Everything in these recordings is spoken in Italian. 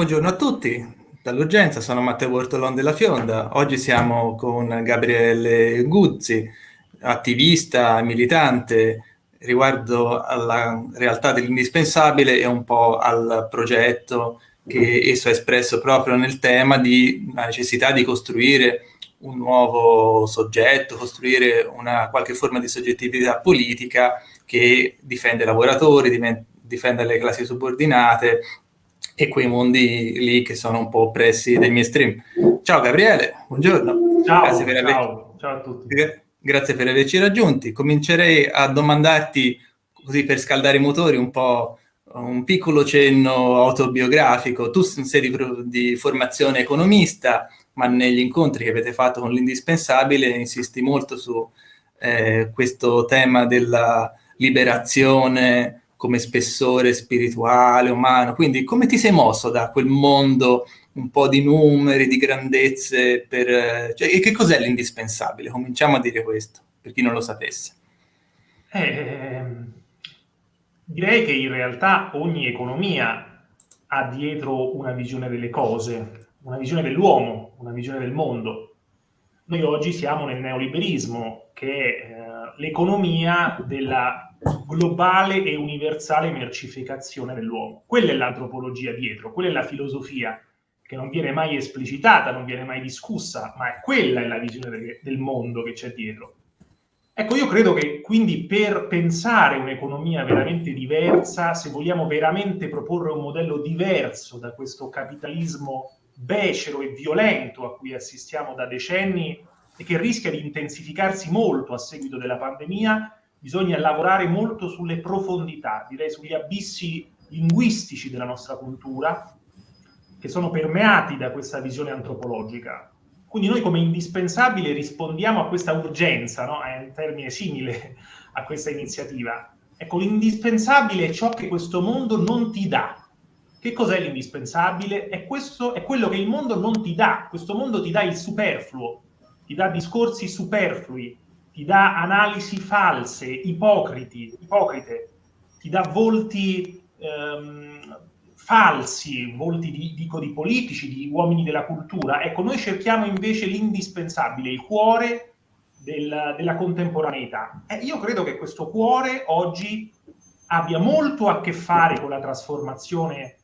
Buongiorno a tutti, dall'urgenza sono Matteo Bortolon della Fionda. Oggi siamo con Gabriele Guzzi, attivista, militante, riguardo alla realtà dell'indispensabile e un po' al progetto che esso ha espresso proprio nel tema di la necessità di costruire un nuovo soggetto, costruire una qualche forma di soggettività politica che difende i lavoratori, difende le classi subordinate e quei mondi lì che sono un po' oppressi dai miei stream. Ciao Gabriele, buongiorno. Ciao, Grazie per aver... ciao, ciao a tutti. Grazie per averci raggiunti. Comincerei a domandarti, così per scaldare i motori, un po' un piccolo cenno autobiografico. Tu sei di, di formazione economista, ma negli incontri che avete fatto con l'indispensabile insisti molto su eh, questo tema della liberazione come spessore spirituale, umano. Quindi come ti sei mosso da quel mondo un po' di numeri, di grandezze, per... Cioè, che cos'è l'indispensabile? Cominciamo a dire questo, per chi non lo sapesse. Eh, direi che in realtà ogni economia ha dietro una visione delle cose, una visione dell'uomo, una visione del mondo. Noi oggi siamo nel neoliberismo, che è eh, l'economia della globale e universale mercificazione dell'uomo. Quella è l'antropologia dietro, quella è la filosofia che non viene mai esplicitata, non viene mai discussa, ma è quella è la visione del, del mondo che c'è dietro. Ecco, io credo che quindi per pensare un'economia veramente diversa, se vogliamo veramente proporre un modello diverso da questo capitalismo becero e violento a cui assistiamo da decenni e che rischia di intensificarsi molto a seguito della pandemia, bisogna lavorare molto sulle profondità, direi sugli abissi linguistici della nostra cultura, che sono permeati da questa visione antropologica. Quindi noi come indispensabile rispondiamo a questa urgenza, no? è un termine simile a questa iniziativa. Ecco, l'indispensabile è ciò che questo mondo non ti dà. Che cos'è l'indispensabile? È, è quello che il mondo non ti dà. Questo mondo ti dà il superfluo, ti dà discorsi superflui, ti dà analisi false, ipocriti, ipocrite, ti dà volti ehm, falsi, volti di, dico di politici, di uomini della cultura. Ecco, noi cerchiamo invece l'indispensabile, il cuore del, della contemporaneità. E io credo che questo cuore oggi abbia molto a che fare con la trasformazione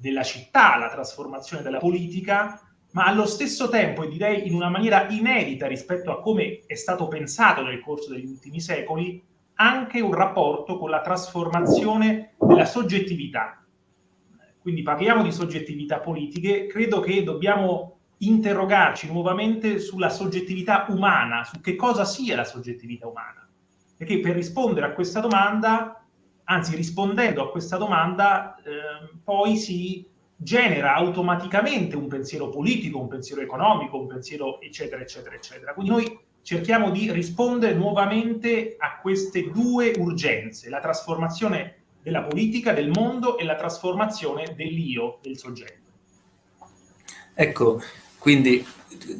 della città, la trasformazione della politica, ma allo stesso tempo, e direi in una maniera inedita rispetto a come è stato pensato nel corso degli ultimi secoli, anche un rapporto con la trasformazione della soggettività. Quindi parliamo di soggettività politiche, credo che dobbiamo interrogarci nuovamente sulla soggettività umana, su che cosa sia la soggettività umana. Perché per rispondere a questa domanda, anzi rispondendo a questa domanda, eh, poi si genera automaticamente un pensiero politico, un pensiero economico, un pensiero eccetera, eccetera, eccetera. Quindi noi cerchiamo di rispondere nuovamente a queste due urgenze, la trasformazione della politica, del mondo e la trasformazione dell'io, del soggetto. Ecco, quindi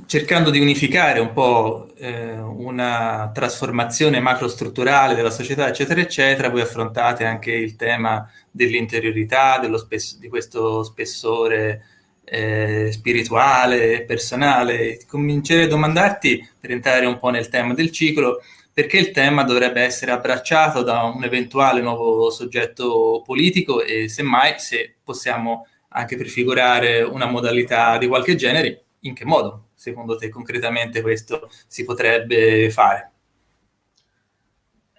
cercando di unificare un po' eh, una trasformazione macrostrutturale della società, eccetera, eccetera, voi affrontate anche il tema dell'interiorità, di questo spessore eh, spirituale, personale. Comincerei a domandarti, per entrare un po' nel tema del ciclo, perché il tema dovrebbe essere abbracciato da un eventuale nuovo soggetto politico e semmai se possiamo anche prefigurare una modalità di qualche genere, in che modo secondo te concretamente questo si potrebbe fare?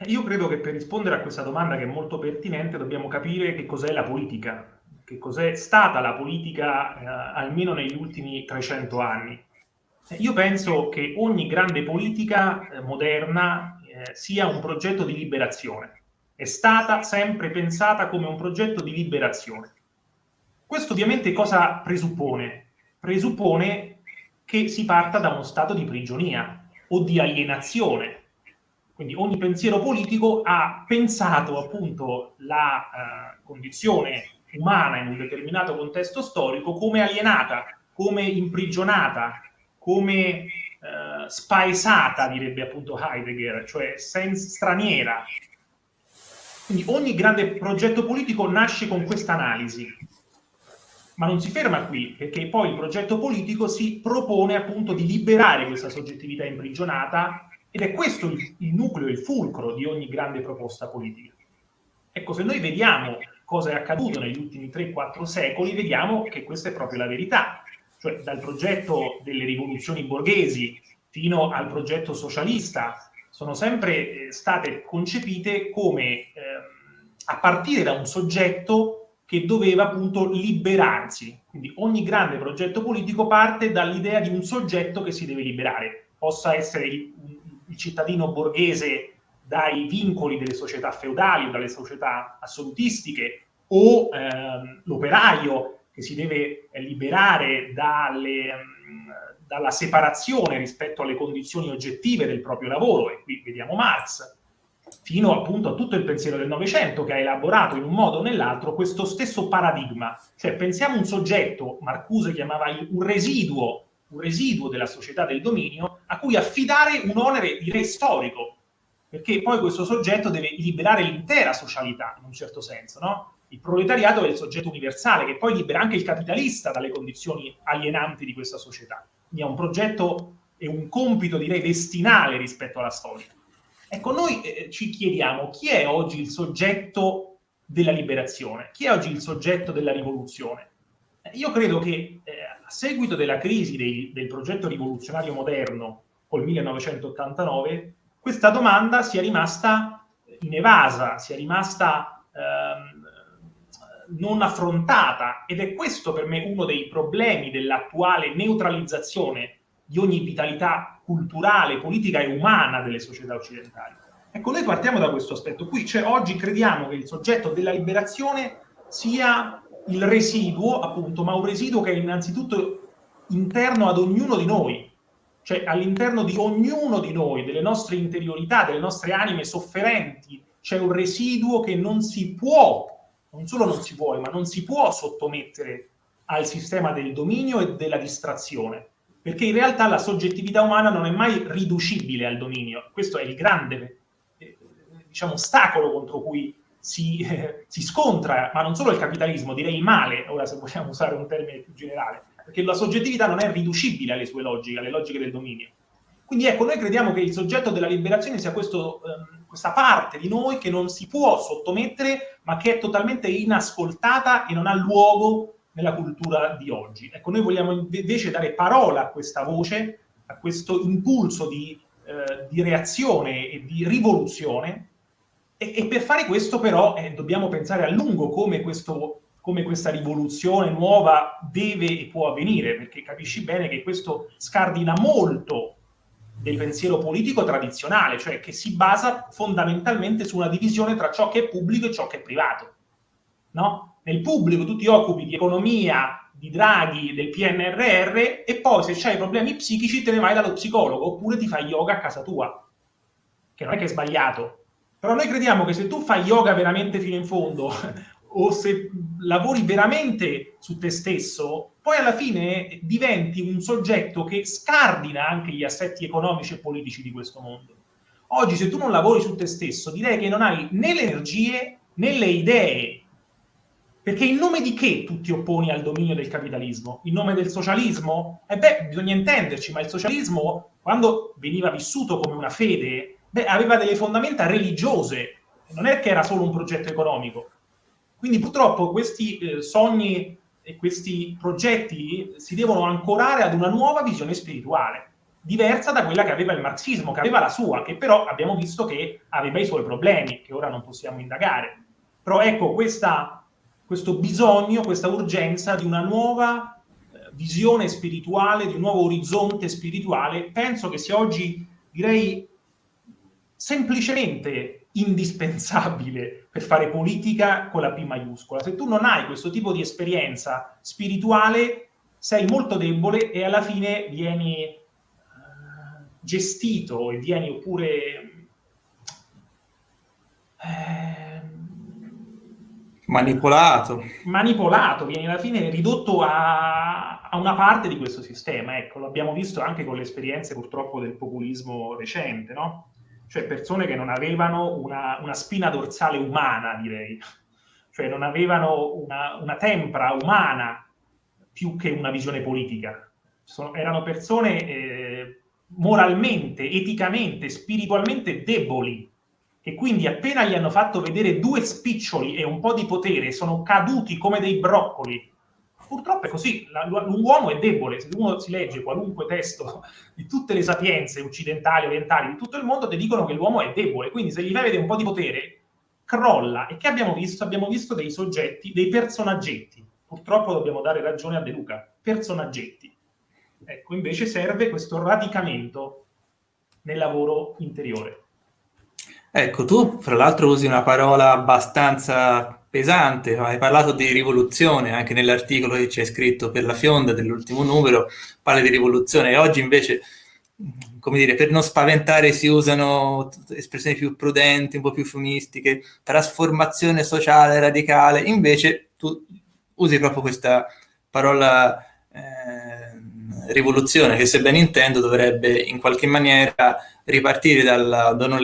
Io credo che per rispondere a questa domanda che è molto pertinente dobbiamo capire che cos'è la politica, che cos'è stata la politica eh, almeno negli ultimi 300 anni. Io penso che ogni grande politica eh, moderna eh, sia un progetto di liberazione. È stata sempre pensata come un progetto di liberazione. Questo ovviamente cosa presuppone? Presuppone che si parta da uno stato di prigionia o di alienazione, quindi ogni pensiero politico ha pensato appunto la eh, condizione umana in un determinato contesto storico come alienata, come imprigionata, come eh, spaesata, direbbe appunto Heidegger, cioè straniera. Quindi ogni grande progetto politico nasce con questa analisi. Ma non si ferma qui, perché poi il progetto politico si propone appunto di liberare questa soggettività imprigionata ed è questo il, il nucleo, il fulcro di ogni grande proposta politica. Ecco, se noi vediamo cosa è accaduto negli ultimi 3-4 secoli, vediamo che questa è proprio la verità. Cioè, dal progetto delle rivoluzioni borghesi fino al progetto socialista, sono sempre eh, state concepite come eh, a partire da un soggetto che doveva appunto liberarsi. Quindi ogni grande progetto politico parte dall'idea di un soggetto che si deve liberare, possa essere il, il cittadino borghese dai vincoli delle società feudali dalle società assolutistiche o ehm, l'operaio che si deve liberare dalle, dalla separazione rispetto alle condizioni oggettive del proprio lavoro, e qui vediamo Marx, fino appunto a tutto il pensiero del Novecento che ha elaborato in un modo o nell'altro questo stesso paradigma. Cioè pensiamo un soggetto, Marcuse chiamava un residuo, un residuo della società del dominio, a cui affidare un onere, direi, storico, perché poi questo soggetto deve liberare l'intera socialità, in un certo senso, no? Il proletariato è il soggetto universale, che poi libera anche il capitalista dalle condizioni alienanti di questa società. Quindi è un progetto e un compito, direi, destinale rispetto alla storia. Ecco, noi eh, ci chiediamo chi è oggi il soggetto della liberazione? Chi è oggi il soggetto della rivoluzione? Eh, io credo che eh, a seguito della crisi dei, del progetto rivoluzionario moderno col 1989, questa domanda sia rimasta inevasa, sia rimasta ehm, non affrontata ed è questo per me uno dei problemi dell'attuale neutralizzazione di ogni vitalità culturale, politica e umana delle società occidentali. Ecco, noi partiamo da questo aspetto. Qui, cioè oggi crediamo che il soggetto della liberazione sia il residuo, appunto, ma un residuo che è innanzitutto interno ad ognuno di noi, cioè all'interno di ognuno di noi, delle nostre interiorità, delle nostre anime sofferenti, c'è un residuo che non si può, non solo non si vuole, ma non si può sottomettere al sistema del dominio e della distrazione perché in realtà la soggettività umana non è mai riducibile al dominio. Questo è il grande eh, diciamo, ostacolo contro cui si, eh, si, scontra, ma non solo il capitalismo, direi male, ora se vogliamo usare un termine più generale, perché la soggettività non è riducibile alle sue logiche, alle logiche del dominio. Quindi ecco, noi crediamo che il soggetto della liberazione sia questo, ehm, questa parte di noi che non si può sottomettere, ma che è totalmente inascoltata e non ha luogo nella cultura di oggi. Ecco, noi vogliamo invece dare parola a questa voce, a questo impulso di, eh, di reazione e di rivoluzione, e, e per fare questo però eh, dobbiamo pensare a lungo come, questo, come questa rivoluzione nuova deve e può avvenire, perché capisci bene che questo scardina molto del pensiero politico tradizionale, cioè che si basa fondamentalmente su una divisione tra ciò che è pubblico e ciò che è privato. No? nel pubblico tu ti occupi di economia, di draghi, del PNRR e poi se hai problemi psichici te ne vai dallo psicologo oppure ti fai yoga a casa tua, che non è che è sbagliato. Però noi crediamo che se tu fai yoga veramente fino in fondo o se lavori veramente su te stesso, poi alla fine diventi un soggetto che scardina anche gli assetti economici e politici di questo mondo. Oggi se tu non lavori su te stesso, direi che non hai né le energie né le idee perché in nome di che tu ti opponi al dominio del capitalismo? In nome del socialismo? E eh beh, bisogna intenderci, ma il socialismo, quando veniva vissuto come una fede, beh, aveva delle fondamenta religiose, non è che era solo un progetto economico. Quindi purtroppo questi eh, sogni e questi progetti si devono ancorare ad una nuova visione spirituale, diversa da quella che aveva il marxismo, che aveva la sua, che però abbiamo visto che aveva i suoi problemi, che ora non possiamo indagare. Però ecco, questa questo bisogno, questa urgenza di una nuova eh, visione spirituale, di un nuovo orizzonte spirituale, penso che sia oggi, direi, semplicemente indispensabile per fare politica con la P maiuscola. Se tu non hai questo tipo di esperienza spirituale, sei molto debole e alla fine vieni uh, gestito e vieni oppure... Eh, Manipolato. Manipolato, viene alla fine ridotto a, a, una parte di questo sistema. Ecco, l'abbiamo visto anche con le esperienze purtroppo del populismo recente, no? Cioè persone che non avevano una, una spina dorsale umana, direi. Cioè non avevano una, una tempra umana più che una visione politica. Sono, erano persone eh, moralmente, eticamente, spiritualmente deboli, e quindi appena gli hanno fatto vedere due spiccioli e un po' di potere, sono caduti come dei broccoli. Purtroppo è così, l'uomo è debole, se uno si legge qualunque testo di tutte le sapienze occidentali, orientali, di tutto il mondo, ti dicono che l'uomo è debole, quindi se gli fai vedere un po' di potere, crolla. E che abbiamo visto? Abbiamo visto dei soggetti, dei personaggetti. Purtroppo dobbiamo dare ragione a De Luca, personaggetti. Ecco, invece serve questo radicamento nel lavoro interiore. Ecco, tu fra l'altro usi una parola abbastanza pesante, hai parlato di rivoluzione anche nell'articolo che c'è scritto per la Fionda dell'ultimo numero, parla di rivoluzione. E oggi invece, come dire, per non spaventare si usano espressioni più prudenti, un po' più fumistiche, trasformazione sociale radicale, invece tu usi proprio questa parola eh, rivoluzione che se ben intendo dovrebbe in qualche maniera ripartire dalla, da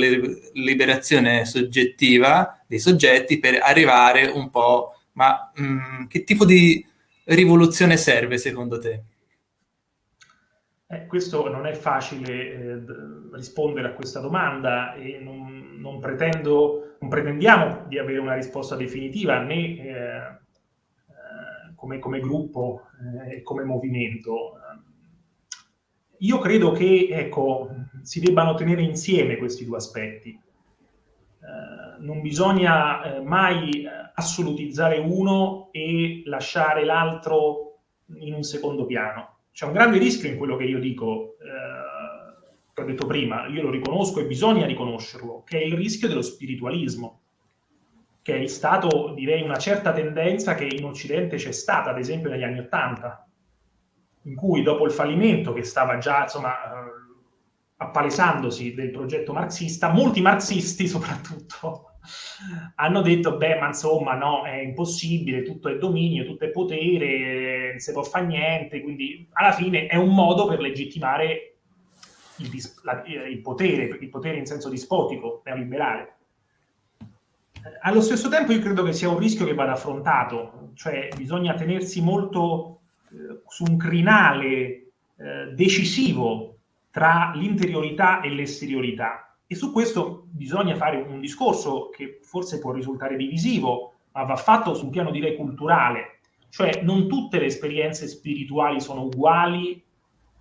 liberazione soggettiva dei soggetti per arrivare un po', ma mh, mm, che tipo di rivoluzione serve secondo te? Eh, questo non è facile eh, rispondere a questa domanda e non, non, pretendo, non, pretendiamo di avere una risposta definitiva né eh, eh come, come, gruppo eh, e come movimento. Io credo che ecco, si debbano tenere insieme questi due aspetti. Eh, non bisogna eh, mai eh, assolutizzare uno e lasciare l'altro in un secondo piano. C'è un grande rischio in quello che io dico, eh, ho detto prima, io lo riconosco e bisogna riconoscerlo, che è il rischio dello spiritualismo, che è stato, direi, una certa tendenza che in Occidente c'è stata, ad esempio negli anni Ottanta, in cui dopo il fallimento che stava già insomma, eh, appalesandosi del progetto marxista, molti marxisti soprattutto hanno detto, beh, ma insomma, no, è impossibile, tutto è dominio, tutto è potere, non si può fare niente, quindi alla fine è un modo per legittimare il, la, il potere, il potere in senso dispotico, neoliberale. Allo stesso tempo io credo che sia un rischio che vada affrontato, cioè bisogna tenersi molto eh, su un crinale eh, decisivo tra l'interiorità e l'esteriorità. E su questo bisogna fare un discorso che forse può risultare divisivo, ma va fatto su un piano direi culturale. Cioè non tutte le esperienze spirituali sono uguali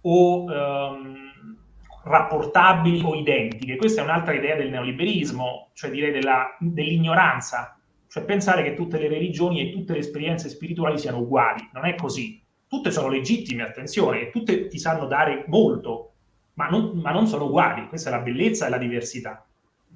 o ehm, rapportabili o identiche. Questa è un'altra idea del neoliberismo, cioè direi dell'ignoranza, cioè pensare che tutte le religioni e tutte le esperienze spirituali siano uguali. Non è così tutte sono legittime, attenzione, tutte ti sanno dare molto, ma non, ma non, sono uguali, questa è la bellezza e la diversità.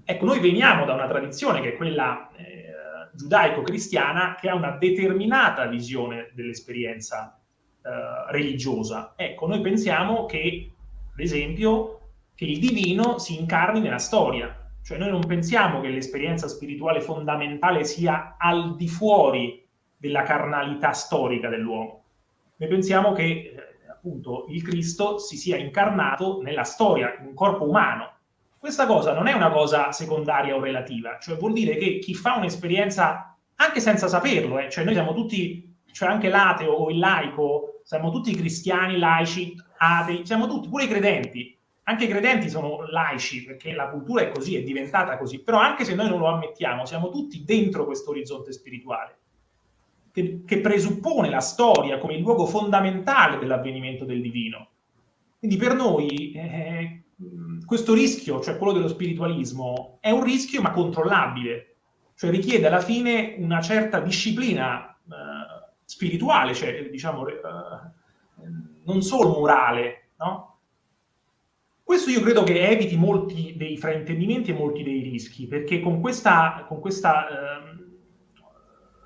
Ecco, noi veniamo da una tradizione che è quella eh, giudaico-cristiana che ha una determinata visione dell'esperienza eh, religiosa. Ecco, noi pensiamo che, ad esempio, che il divino si incarni nella storia, cioè noi non pensiamo che l'esperienza spirituale fondamentale sia al di fuori della carnalità storica dell'uomo noi pensiamo che eh, appunto il Cristo si sia incarnato nella storia, in un corpo umano. Questa cosa non è una cosa secondaria o relativa, cioè vuol dire che chi fa un'esperienza, anche senza saperlo, eh, cioè noi siamo tutti, cioè anche l'ateo o il laico, siamo tutti cristiani, laici, atei, siamo tutti, pure i credenti, anche i credenti sono laici, perché la cultura è così, è diventata così, però anche se noi non lo ammettiamo, siamo tutti dentro questo orizzonte spirituale che, che presuppone la storia come il luogo fondamentale dell'avvenimento del divino. Quindi per noi eh, questo rischio, cioè quello dello spiritualismo, è un rischio ma controllabile, cioè richiede alla fine una certa disciplina eh, spirituale, cioè diciamo eh, non solo morale, no? Questo io credo che eviti molti dei fraintendimenti e molti dei rischi, perché con questa, con questa eh,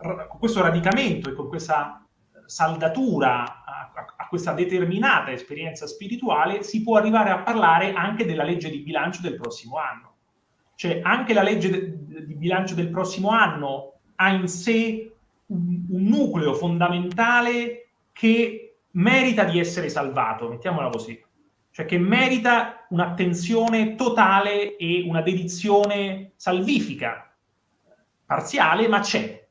con questo radicamento e con questa saldatura a, a, questa determinata esperienza spirituale si può arrivare a parlare anche della legge di bilancio del prossimo anno. Cioè anche la legge di bilancio del prossimo anno ha in sé un, un nucleo fondamentale che merita di essere salvato, mettiamola così. Cioè che merita un'attenzione totale e una dedizione salvifica, parziale, ma c'è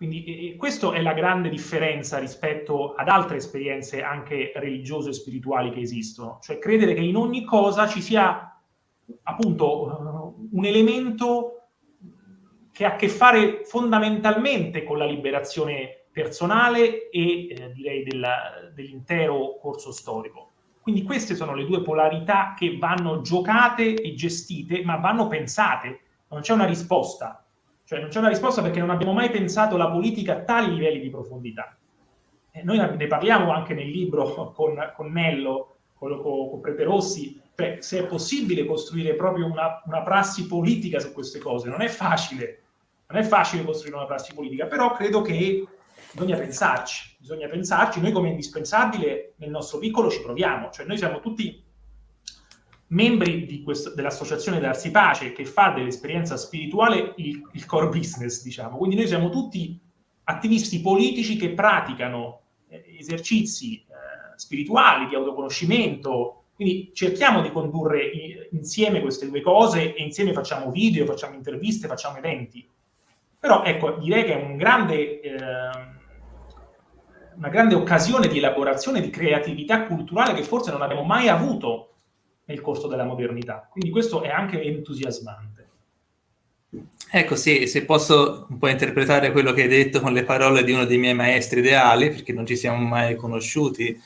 Quindi eh, questa è la grande differenza rispetto ad altre esperienze anche religiose e spirituali che esistono, cioè credere che in ogni cosa ci sia appunto uh, un elemento che ha a che fare fondamentalmente con la liberazione personale e eh, direi dell'intero corso storico. Quindi queste sono le due polarità che vanno giocate e gestite, ma vanno pensate, non c'è una risposta cioè non c'è una risposta perché non abbiamo mai pensato la politica a tali livelli di profondità. E noi ne parliamo anche nel libro con, con Nello, con, con Prete Rossi, cioè se è possibile costruire proprio una, una prassi politica su queste cose. Non è facile, non è facile costruire una prassi politica, però credo che bisogna pensarci, bisogna pensarci, noi come indispensabile nel nostro piccolo ci proviamo, cioè noi siamo tutti membri questo, dell'associazione Darsi Pace che fa dell'esperienza spirituale il, il, core business, diciamo. Quindi noi siamo tutti attivisti politici che praticano eh, esercizi eh, spirituali di autoconoscimento, quindi cerchiamo di condurre i, insieme queste due cose e insieme facciamo video, facciamo interviste, facciamo eventi. Però ecco, direi che è un grande, eh, una grande occasione di elaborazione, di creatività culturale che forse non abbiamo mai avuto nel corso della modernità. Quindi questo è anche entusiasmante. Ecco, sì, se posso un po' interpretare quello che hai detto con le parole di uno dei miei maestri ideali, perché non ci siamo mai conosciuti,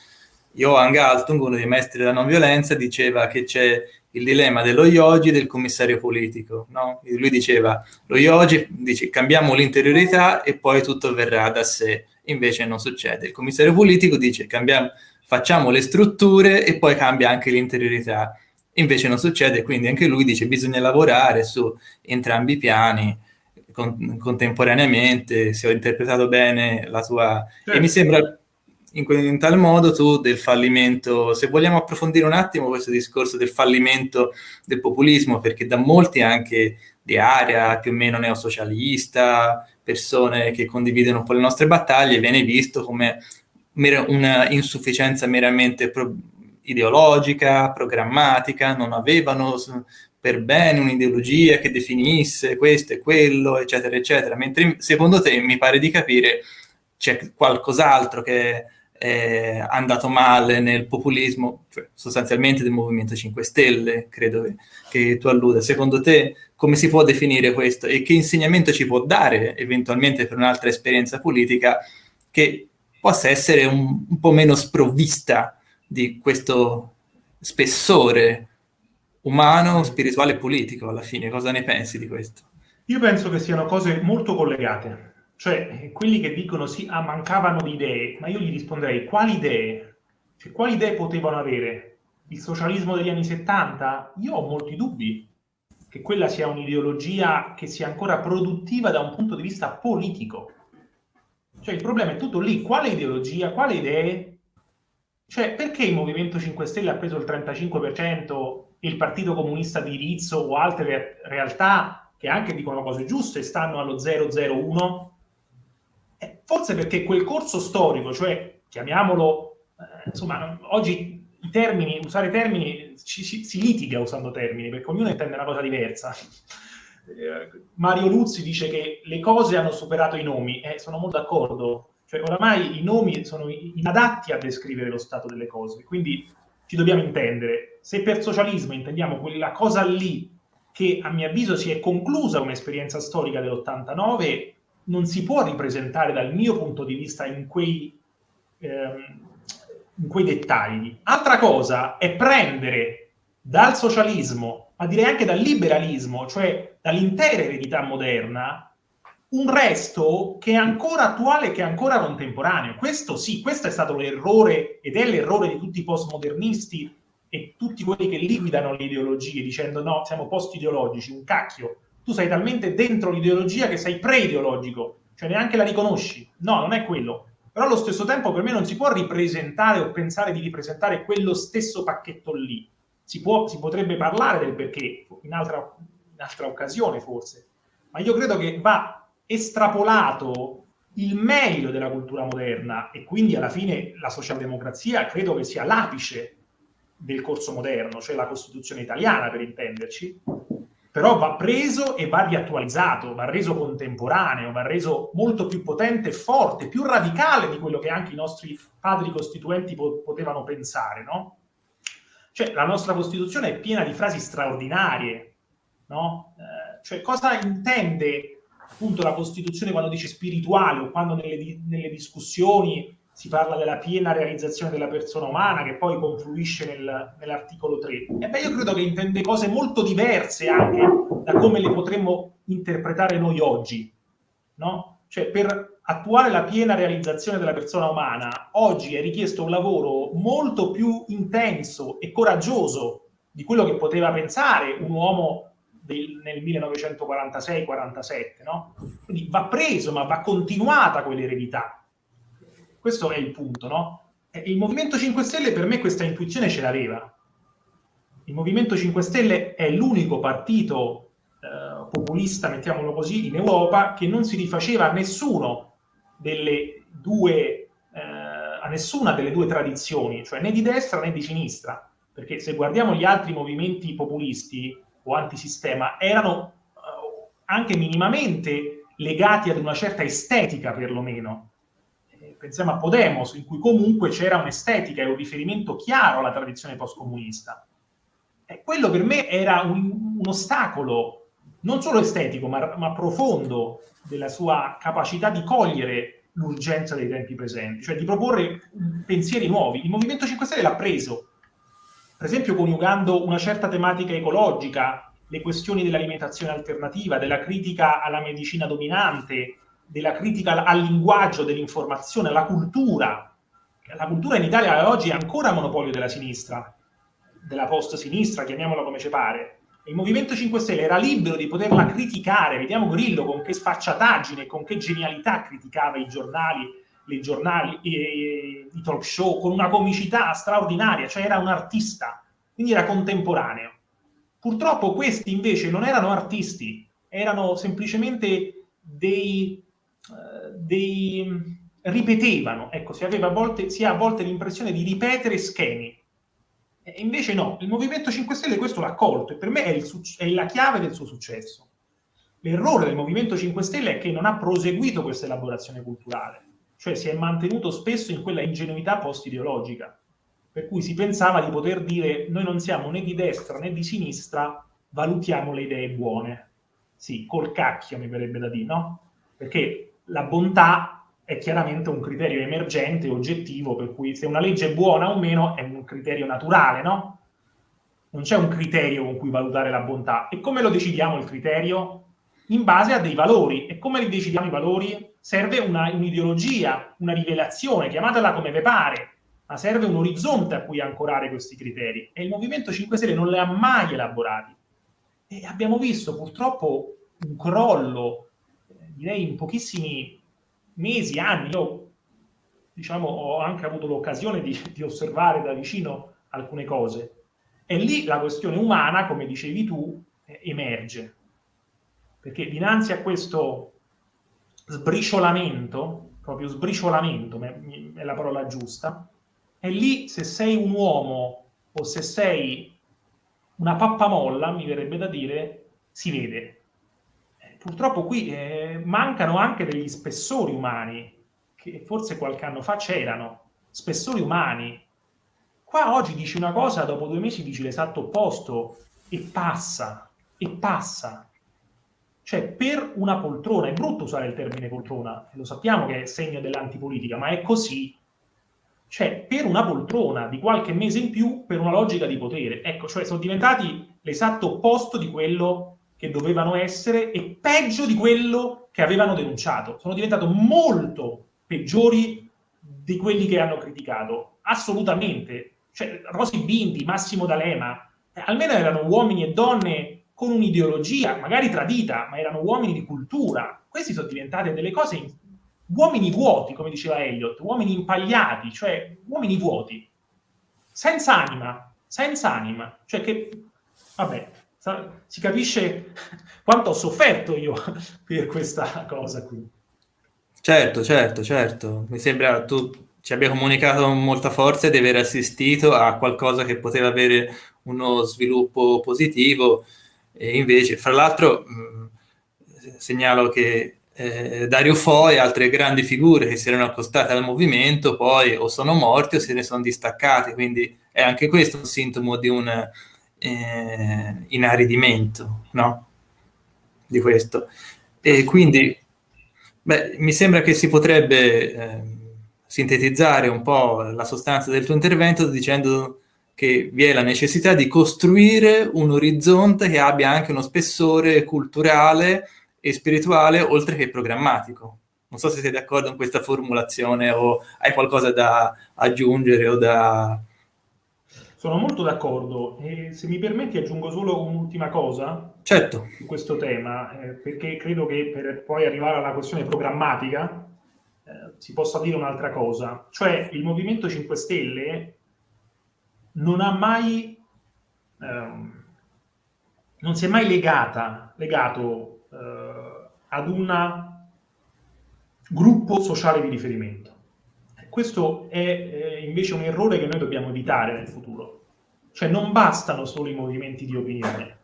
Johan Galtung, uno dei maestri della non violenza, diceva che c'è il dilemma dello yogi e del commissario politico. No? Lui diceva, lo yogi dice cambiamo l'interiorità e poi tutto verrà da sé, invece non succede. Il commissario politico dice cambiamo facciamo le strutture e poi cambia anche l'interiorità. Invece non succede, quindi anche lui dice bisogna lavorare su entrambi i piani con, contemporaneamente, se ho interpretato bene la tua... Certo. E mi sembra in, in, tal modo tu del fallimento, se vogliamo approfondire un attimo questo discorso del fallimento del populismo, perché da molti anche di area più o meno neosocialista, persone che condividono un po' le nostre battaglie, viene visto come una insufficienza meramente pro ideologica, programmatica, non avevano per bene un'ideologia che definisse questo e quello, eccetera, eccetera. Mentre secondo te mi pare di capire c'è qualcos'altro che è andato male nel populismo, cioè sostanzialmente del Movimento 5 Stelle, credo che, tu alluda. Secondo te come si può definire questo e che insegnamento ci può dare eventualmente per un'altra esperienza politica che possa essere un, un po' meno sprovvista di questo spessore umano, spirituale e politico alla fine. Cosa ne pensi di questo? Io penso che siano cose molto collegate. Cioè, quelli che dicono sì, ah, mancavano di idee, ma io gli risponderei, quali idee? Cioè, quali idee potevano avere? Il socialismo degli anni 70? Io ho molti dubbi che quella sia un'ideologia che sia ancora produttiva da un punto di vista politico. Cioè il problema è tutto lì, quale ideologia, quale idee? Cioè perché il Movimento 5 Stelle ha preso il 35% e il Partito Comunista di Rizzo o altre re realtà che anche dicono cose giuste stanno allo 001? Eh, forse perché quel corso storico, cioè chiamiamolo, eh, insomma, oggi i termini, usare termini, ci, ci, si litiga usando termini, perché ognuno intende una cosa diversa. Eh, Mario Luzzi dice che le cose hanno superato i nomi, e eh, sono molto d'accordo. Cioè, oramai i nomi sono inadatti a descrivere lo stato delle cose, quindi ci dobbiamo intendere. Se per socialismo intendiamo quella cosa lì che a mio avviso si è conclusa un'esperienza storica dell'89, non si può ripresentare dal mio punto di vista in quei, ehm, in quei dettagli. Altra cosa è prendere dal socialismo ma direi anche dal liberalismo, cioè dall'intera eredità moderna, un resto che è ancora attuale, che è ancora contemporaneo. Questo sì, questo è stato l'errore ed è l'errore di tutti i postmodernisti e tutti quelli che liquidano le ideologie dicendo no, siamo post-ideologici, un cacchio. Tu sei talmente dentro l'ideologia che sei pre-ideologico, cioè neanche la riconosci. No, non è quello. Però allo stesso tempo per me non si può ripresentare o pensare di ripresentare quello stesso pacchetto lì si, può, si potrebbe parlare del perché in altra, in altra occasione forse, ma io credo che va estrapolato il meglio della cultura moderna e quindi alla fine la socialdemocrazia credo che sia l'apice del corso moderno, cioè la Costituzione italiana per intenderci, però va preso e va riattualizzato, va reso contemporaneo, va reso molto più potente, forte, più radicale di quello che anche i nostri padri costituenti po- potevano pensare, no? Cioè, la nostra Costituzione è piena di frasi straordinarie, no? Eh, cioè, cosa intende appunto la Costituzione quando dice spirituale o quando nelle, nelle discussioni si parla della piena realizzazione della persona umana che poi confluisce nel, nell'articolo 3. E beh, io credo che intende cose molto diverse anche da come le potremmo interpretare noi oggi, no? Cioè, per attuare la piena realizzazione della persona umana, oggi è richiesto un lavoro molto più intenso e coraggioso di quello che poteva pensare un uomo del, nel 1946-47, no? Quindi va preso, ma va continuata quell'eredità questo è il punto, no? Il Movimento 5 Stelle per me questa intuizione ce l'aveva. Il Movimento 5 Stelle è l'unico partito eh, populista, mettiamolo così, in Europa che non si rifaceva a nessuno delle due, eh, a nessuna delle due tradizioni, cioè né di destra né di sinistra. Perché se guardiamo gli altri movimenti populisti o antisistema, erano eh, anche minimamente legati ad una certa estetica, perlomeno pensiamo a Podemos, in cui comunque c'era un'estetica e un riferimento chiaro alla tradizione postcomunista. E quello per me era un, un ostacolo, non solo estetico, ma, ma, profondo, della sua capacità di cogliere l'urgenza dei tempi presenti, cioè di proporre pensieri nuovi. Il Movimento 5 Stelle l'ha preso, per esempio coniugando una certa tematica ecologica, le questioni dell'alimentazione alternativa, della critica alla medicina dominante, della critica al linguaggio dell'informazione, alla cultura. La cultura in Italia oggi è ancora monopolio della sinistra, della post-sinistra, chiamiamola come ci pare. Il Movimento 5 Stelle era libero di poterla criticare. Vediamo Grillo con che sfacciataggine, con che genialità criticava i giornali, i, giornali, i, i talk show, con una comicità straordinaria, cioè era un artista, quindi era contemporaneo. Purtroppo questi invece non erano artisti, erano semplicemente dei dei, ripetevano, ecco, si, aveva a volte, si ha a volte l'impressione di ripetere schemi. E invece no, il Movimento 5 Stelle questo l'ha colto e per me è, il, è la chiave del suo successo. L'errore del Movimento 5 Stelle è che non ha proseguito questa elaborazione culturale, cioè si è mantenuto spesso in quella ingenuità post-ideologica, per cui si pensava di poter dire noi non siamo né di destra né di sinistra, valutiamo le idee buone. Sì, col cacchio mi verrebbe da dire, no? Perché la bontà è chiaramente un criterio emergente, oggettivo, per cui se una legge è buona o meno è un criterio naturale, no? Non c'è un criterio con cui valutare la bontà. E come lo decidiamo il criterio? In base a dei valori. E come li decidiamo i valori? Serve un'ideologia, una rivelazione, chiamatela come ve pare, ma serve un orizzonte a cui ancorare questi criteri. E il Movimento 5 Stelle non li ha mai elaborati. E abbiamo visto purtroppo un crollo direi in pochissimi mesi, anni, io diciamo, ho anche avuto l'occasione di, di osservare da vicino alcune cose. E lì la questione umana, come dicevi tu, emerge. Perché dinanzi a questo sbriciolamento, proprio sbriciolamento è la parola giusta, e lì se sei un uomo o se sei una pappamolla, mi verrebbe da dire, si vede purtroppo qui eh, mancano anche degli spessori umani, che forse qualche anno fa c'erano, spessori umani. Qua oggi dici una cosa, dopo due mesi dici l'esatto opposto e passa, e passa. Cioè, per una poltrona, è brutto usare il termine poltrona, lo sappiamo che è segno dell'antipolitica, ma è così. Cioè, per una poltrona di qualche mese in più, per una logica di potere. Ecco, cioè sono diventati l'esatto opposto di quello che dovevano essere e peggio di quello che avevano denunciato. Sono diventati molto peggiori di quelli che hanno criticato, assolutamente. Cioè, Rosi Bindi, Massimo D'Alema, eh, almeno erano uomini e donne con un'ideologia, magari tradita, ma erano uomini di cultura. Questi sono diventati delle cose, in... uomini vuoti, come diceva Elliot, uomini impagliati, cioè uomini vuoti, senza anima, senza anima. Cioè che, vabbè, si capisce quanto ho sofferto io per questa cosa qui. Certo, certo, certo. Mi sembra tu ci abbia comunicato con molta forza di aver assistito a qualcosa che poteva avere uno sviluppo positivo E invece, fra l'altro, segnalo che eh, Dario Fo e altre grandi figure che si erano accostate al movimento poi o sono morti o se ne sono distaccati, quindi è anche questo un sintomo di un eh, inaridimento, no? Di questo. E quindi, beh, mi sembra che si potrebbe eh, sintetizzare un po' la sostanza del tuo intervento dicendo che vi è la necessità di costruire un orizzonte che abbia anche uno spessore culturale e spirituale oltre che programmatico. Non so se sei d'accordo con questa formulazione o hai qualcosa da aggiungere o da... Sono molto d'accordo e se mi permetti aggiungo solo un'ultima cosa certo. su questo tema, eh, perché credo che per poi arrivare alla questione programmatica eh, si possa dire un'altra cosa, cioè il Movimento 5 Stelle non ha mai, ehm, non si è mai legata, legato eh, ad un gruppo sociale di riferimento. Questo è eh, invece un errore che noi dobbiamo evitare nel futuro. Cioè non bastano solo i movimenti di opinione,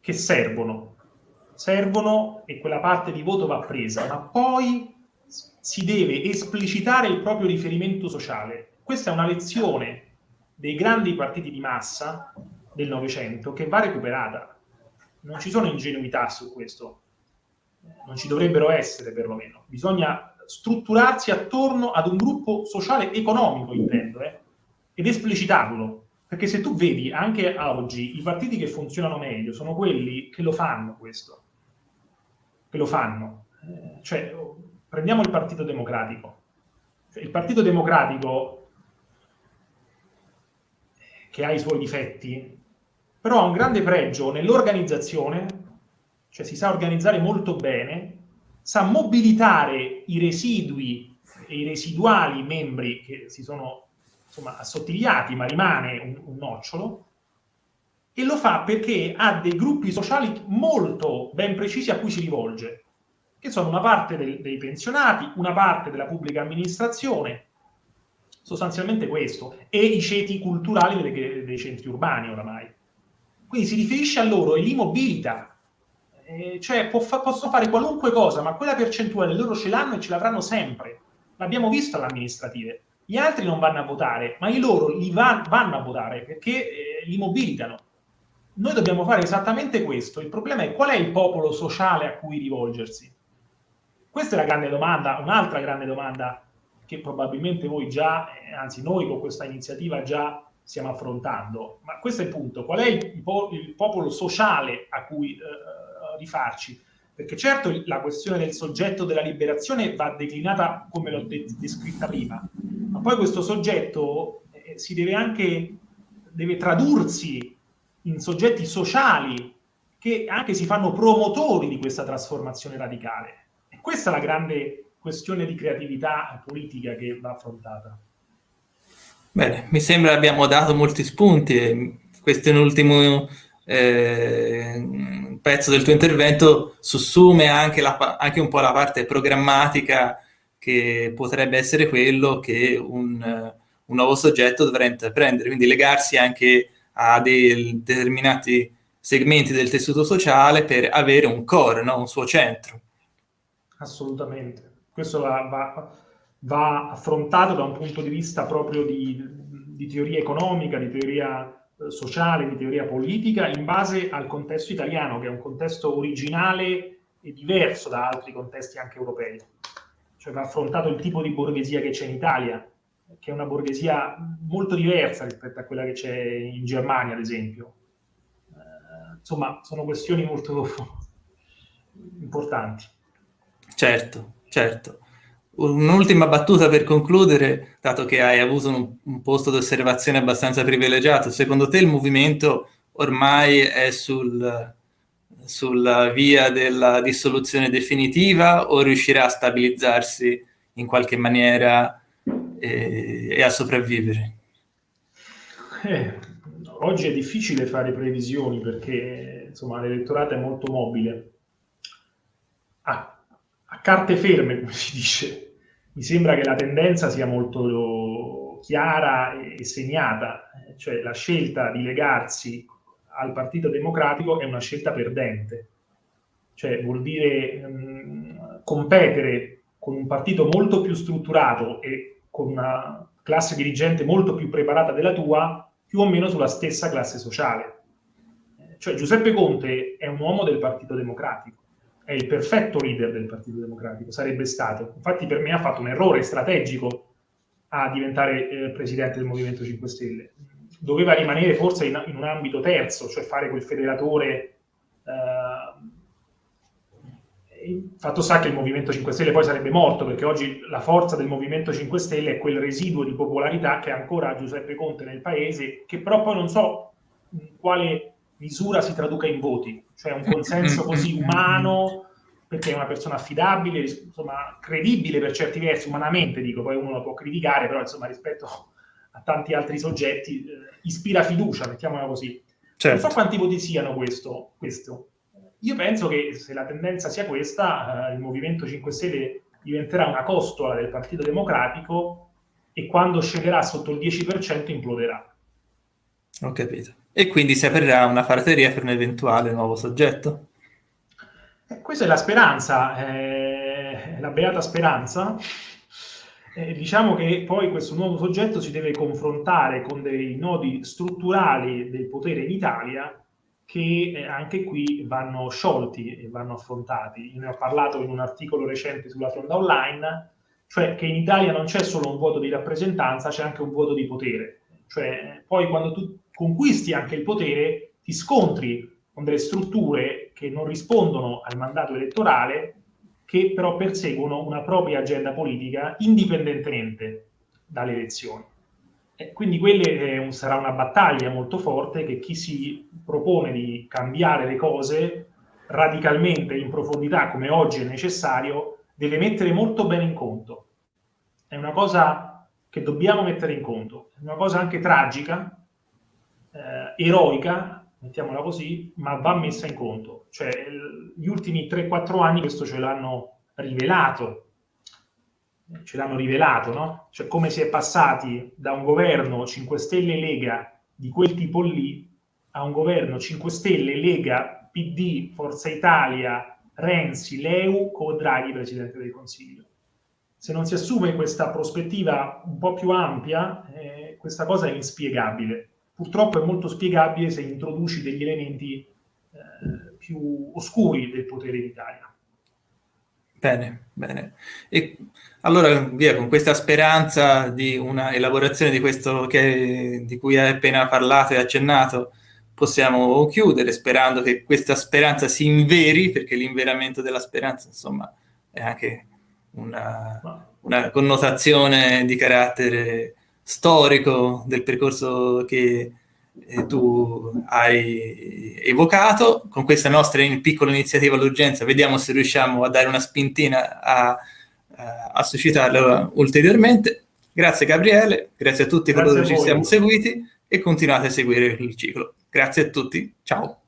che servono, servono e quella parte di voto va presa, ma poi si deve esplicitare il proprio riferimento sociale. Questa è una lezione dei grandi partiti di massa del Novecento che va recuperata. Non ci sono ingenuità su questo non ci dovrebbero essere perlomeno. Bisogna strutturarsi attorno ad un gruppo sociale economico, intendo, eh, ed esplicitarlo. Perché se tu vedi anche oggi i partiti che funzionano meglio sono quelli che lo fanno questo, che lo fanno. Eh, cioè, prendiamo il Partito Democratico. Cioè, il Partito Democratico, che ha i suoi difetti, però ha un grande pregio nell'organizzazione cioè si sa organizzare molto bene, sa mobilitare i residui e i residuali membri che si sono insomma, assottigliati, ma rimane un, un nocciolo, e lo fa perché ha dei gruppi sociali molto ben precisi a cui si rivolge, che sono una parte del, dei pensionati, una parte della pubblica amministrazione, sostanzialmente questo, e i ceti culturali dei, dei centri urbani oramai. Quindi si riferisce a loro e li mobilita eh, cioè fa possono fare qualunque cosa, ma quella percentuale loro ce l'hanno e ce l'avranno sempre. L'abbiamo visto alle amministrative. Gli altri non vanno a votare, ma i loro li van vanno a votare perché eh, li mobilitano. Noi dobbiamo fare esattamente questo. Il problema è qual è il popolo sociale a cui rivolgersi? Questa è la grande domanda, un'altra grande domanda che probabilmente voi già, eh, anzi noi con questa iniziativa già stiamo affrontando. Ma questo è il punto. Qual è il, po il popolo sociale a cui eh, rifarci. Perché certo la questione del soggetto della liberazione va declinata come l'ho de descritta prima, ma poi questo soggetto eh, si deve anche deve tradursi in soggetti sociali che anche si fanno promotori di questa trasformazione radicale. E questa è la grande questione di creatività politica che va affrontata. Bene, mi sembra abbiamo dato molti spunti. Questo è un ultimo eh, pezzo del tuo intervento sussume anche, la, anche, un po' la parte programmatica che potrebbe essere quello che un, un nuovo soggetto dovrà intraprendere, quindi legarsi anche a dei determinati segmenti del tessuto sociale per avere un core, no? un suo centro. Assolutamente. Questo va, va, va, affrontato da un punto di vista proprio di, di teoria economica, di teoria eh, sociale, di teoria politica, in base al contesto italiano, che è un contesto originale e diverso da altri contesti anche europei. Cioè va affrontato il tipo di borghesia che c'è in Italia, che è una borghesia molto diversa rispetto a quella che c'è in Germania, ad esempio. Eh, insomma, sono questioni molto importanti. Certo, certo. Un'ultima battuta per concludere, dato che hai avuto un, un posto di osservazione abbastanza privilegiato, secondo te il movimento ormai è sul, sulla via della dissoluzione definitiva o riuscirà a stabilizzarsi in qualche maniera e, e a sopravvivere? Eh, oggi è difficile fare previsioni perché l'elettorato è molto mobile. A, a carte ferme, come si dice mi sembra che la tendenza sia molto chiara e segnata, cioè la scelta di legarsi al Partito Democratico è una scelta perdente. Cioè vuol dire um, competere con un partito molto più strutturato e con una classe dirigente molto più preparata della tua, più o meno sulla stessa classe sociale. Cioè Giuseppe Conte è un uomo del Partito Democratico, è il perfetto leader del Partito Democratico, sarebbe stato. Infatti per me ha fatto un errore strategico a diventare eh, presidente del Movimento 5 Stelle. Doveva rimanere forse in, in un ambito terzo, cioè fare quel federatore. Eh, fatto sta che il Movimento 5 Stelle poi sarebbe morto, perché oggi la forza del Movimento 5 Stelle è quel residuo di popolarità che ancora ha Giuseppe Conte nel paese, che però poi non so quale misura si traduca in voti, cioè un consenso così umano perché è una persona affidabile, insomma, credibile per certi versi, umanamente dico, poi uno lo può criticare, però insomma rispetto a tanti altri soggetti eh, ispira fiducia, mettiamola così. Certo. Non so quanti voti siano questo, questo. Io penso che se la tendenza sia questa, eh, il Movimento 5 Stelle diventerà una costola del Partito Democratico e quando scenderà sotto il 10% imploderà. Ho capito. E quindi si aprirà una frateria per un eventuale nuovo soggetto? Eh, questa è la speranza, eh, la beata speranza. Eh, diciamo che poi questo nuovo soggetto si deve confrontare con dei nodi strutturali del potere in Italia che eh, anche qui vanno sciolti e vanno affrontati. Io ne ho parlato in un articolo recente sulla Fronda Online, cioè che in Italia non c'è solo un voto di rappresentanza, c'è anche un voto di potere. Cioè, poi quando tu conquisti anche il potere, ti scontri con delle strutture che non rispondono al mandato elettorale, che però perseguono una propria agenda politica indipendentemente dalle elezioni. E quindi quella eh, sarà una battaglia molto forte che chi si propone di cambiare le cose radicalmente in profondità, come oggi è necessario, deve mettere molto bene in conto. È una cosa che dobbiamo mettere in conto, è una cosa anche tragica, eh, eroica, mettiamola così, ma va messa in conto. Cioè, gli ultimi 3-4 anni questo ce l'hanno rivelato, ce l'hanno rivelato, no? Cioè, come si è passati da un governo 5 Stelle Lega di quel tipo lì a un governo 5 Stelle Lega PD, Forza Italia, Renzi, Leu con Draghi Presidente del Consiglio. Se non si assume questa prospettiva un po' più ampia, eh, questa cosa è inspiegabile purtroppo è molto spiegabile se introduci degli elementi eh, più oscuri del potere in Italia. Bene, bene. E allora via con questa speranza di una elaborazione di questo che, di cui hai appena parlato e accennato, possiamo chiudere sperando che questa speranza si inveri, perché l'inveramento della speranza, insomma, è anche una, una connotazione di carattere storico del percorso che eh, tu hai evocato. Con questa nostra piccola iniziativa all'urgenza vediamo se riusciamo a dare una spintina a, a suscitarla ulteriormente. Grazie Gabriele, grazie a tutti grazie coloro che ci siamo seguiti e continuate a seguire il ciclo. Grazie a tutti, ciao.